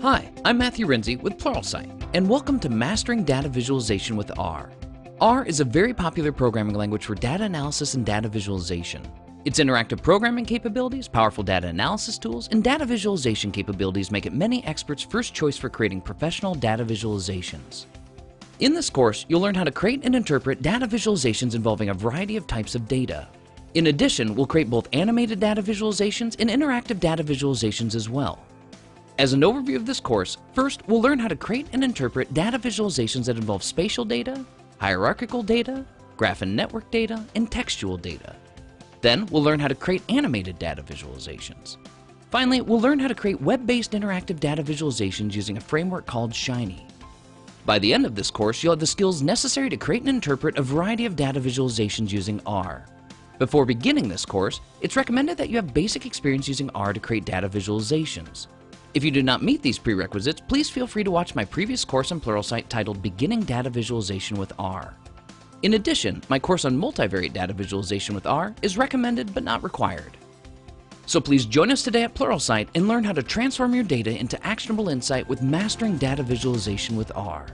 Hi, I'm Matthew Renze with Pluralsight, and welcome to Mastering Data Visualization with R. R is a very popular programming language for data analysis and data visualization. Its interactive programming capabilities, powerful data analysis tools, and data visualization capabilities make it many experts' first choice for creating professional data visualizations. In this course, you'll learn how to create and interpret data visualizations involving a variety of types of data. In addition, we'll create both animated data visualizations and interactive data visualizations as well. As an overview of this course, first we'll learn how to create and interpret data visualizations that involve spatial data, hierarchical data, graph and network data, and textual data. Then we'll learn how to create animated data visualizations. Finally, we'll learn how to create web-based interactive data visualizations using a framework called Shiny. By the end of this course, you'll have the skills necessary to create and interpret a variety of data visualizations using R. Before beginning this course, it's recommended that you have basic experience using R to create data visualizations. If you do not meet these prerequisites, please feel free to watch my previous course on Pluralsight titled Beginning Data Visualization with R. In addition, my course on multivariate data visualization with R is recommended but not required. So please join us today at Pluralsight and learn how to transform your data into actionable insight with mastering data visualization with R.